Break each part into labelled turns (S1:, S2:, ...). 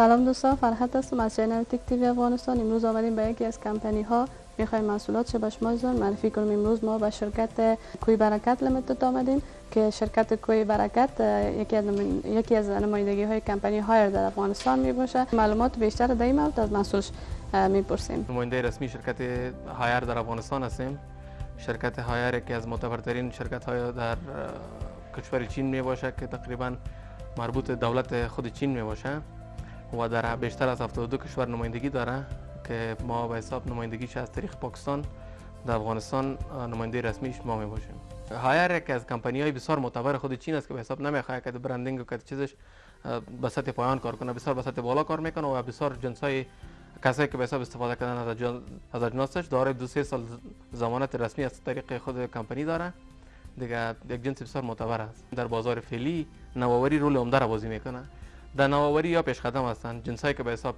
S1: سلام دوستان فرحت هستم. از channel Tech TV افغانستان. امروز آمدیم به یکی از کمپانی ها می‌خوایم محصولات شما معرفی کنیم. امروز ما به شرکت کوی برکت Limited آمدیم که شرکت کوی برکت یکی از از نمایندگی های کمپانی هایر در افغانستان می باشه معلومات بیشتر در این مورد از مسئولش می‌پرسیم.
S2: نماینده رسمی شرکت هایر در افغانستان هستیم. شرکت هایر یکی از معتبرترین شرکت های در کشور چین می باشه که تقریبا مربوط دولت خود چین می باشه و در بیشتر از 72 کشور نمایندگی داره که ما به حساب نمایندگیش از طریق پاکستان در افغانستان نماینده رسمیش ما می باشیم. هایر یک از کمپانی های بسیار معتبر خود چین است که به حساب نمی‌خواد که برندینگ و که چیزش به سطح پایان کار کنه بسیار به سطح بالا کار می‌کنه و بسیار جنس های کسایی که به حساب استفاده کردن از اجناسش داره دو سه سال زمانت رسمی از طریق خود کمپانی داره. دیگه یک جنس بسیار معتبر است. در بازار فعلی نوآوری رول عمده را بازی می‌کنه. در نوآوری یا پیش قدم هستند جنسایی که به حساب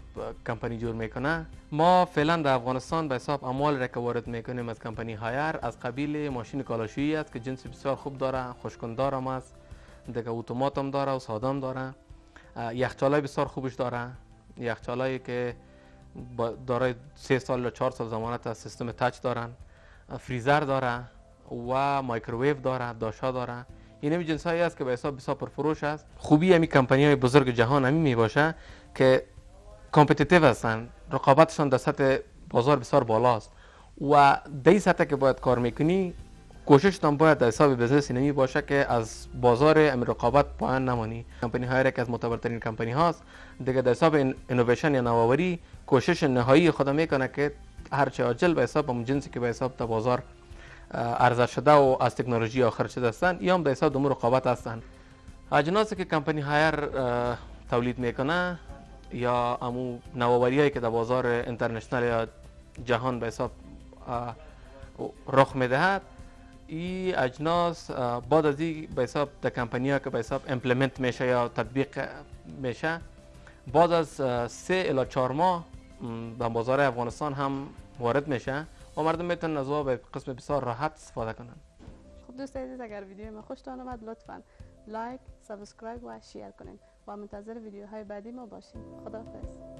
S2: کمپانی جور می‌کنه. ما فعلا در افغانستان به حساب اموال را که وارد می‌کنیم از کمپانی هایر از قبیل ماشین کالاشویی است که جنس بسیار خوب داره خوشکندار هم است. دیگه اتومات هم داره و ساده هم داره یخچالای بسیار خوبش داره. یخچالایی که داره سه سال یا چهار سال ضمانت از سیستم touch دارن. فریزر داره و مایکروویو داره داشا داره. این همین جنس هایی است که به حساب بسیار پرفروش است. خوبی همین کمپانی های بزرگ جهان همین می باشه که competitive هستن. رقابتشان در سطح بازار بسیار بالاست. و در سطح که باید کار می‌کنی کوشش تان باید در حساب business نمی باشه که از بازار امر رقابت پایان نمانی. کمپانی های که از معتبرترین کمپانی هاست دیگه در حساب اینویشن یا نوآوری کوشش نهایی خود می‌کنه که هرچه عاجل به حساب اون جنسی که به حساب تا بازار ارزش شده و از تکنولوژی آخر شده هستند یا هم در حساب امور رقابت هستند اجناسی که کمپانی هایر تولید می‌کنه یا امو نوآوری که در بازار international یا جهان به حساب رخ می‌دهد این اجناس بعد از این به حساب در کمپانی ها که به حساب implement میشه یا تطبیق میشه بعد از سه الی چهار ماه در بازار افغانستان هم وارد میشه. و مردم می‌تونن از به قسم بسیار راحت استفاده کنن.
S1: خب دوست عزیز اگر ویدیو ما خوشتان آمد لطفا like subscribe و share کنین. و منتظر ویدیوهای بعدی ما باشیم خداحافظ.